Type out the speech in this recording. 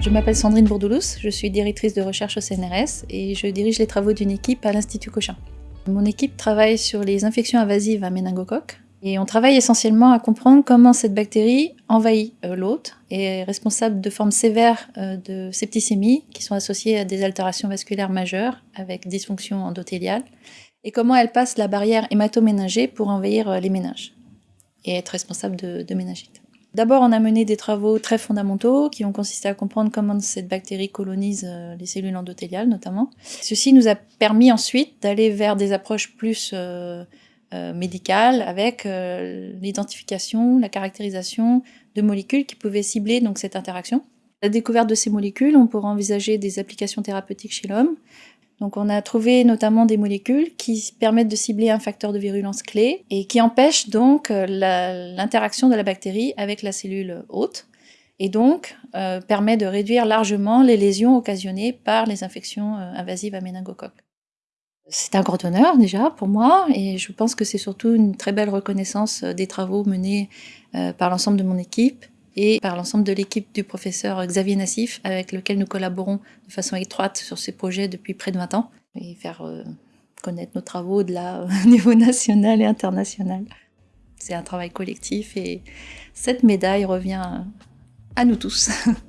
Je m'appelle Sandrine Bourdoulous, je suis directrice de recherche au CNRS et je dirige les travaux d'une équipe à l'Institut Cochin. Mon équipe travaille sur les infections invasives à méningocoque et on travaille essentiellement à comprendre comment cette bactérie envahit euh, l'hôte et est responsable de formes sévères euh, de septicémie qui sont associées à des altérations vasculaires majeures avec dysfonction endothéliale et comment elle passe la barrière hématoméningée pour envahir euh, les méninges et être responsable de, de méningite. D'abord, on a mené des travaux très fondamentaux qui ont consisté à comprendre comment cette bactérie colonise euh, les cellules endothéliales notamment. Ceci nous a permis ensuite d'aller vers des approches plus euh, euh, médicales avec l'identification, la caractérisation de molécules qui pouvaient cibler donc cette interaction. La découverte de ces molécules, on pourra envisager des applications thérapeutiques chez l'homme, donc on a trouvé notamment des molécules qui permettent de cibler un facteur de virulence clé et qui empêchent donc euh, l'interaction de la bactérie avec la cellule hôte et donc euh, permet de réduire largement les lésions occasionnées par les infections euh, invasives à méningocoque. C'est un grand honneur déjà pour moi et je pense que c'est surtout une très belle reconnaissance des travaux menés par l'ensemble de mon équipe et par l'ensemble de l'équipe du professeur Xavier Nassif, avec lequel nous collaborons de façon étroite sur ces projets depuis près de 20 ans, et faire euh, connaître nos travaux de là au niveau national et international. C'est un travail collectif et cette médaille revient à nous tous.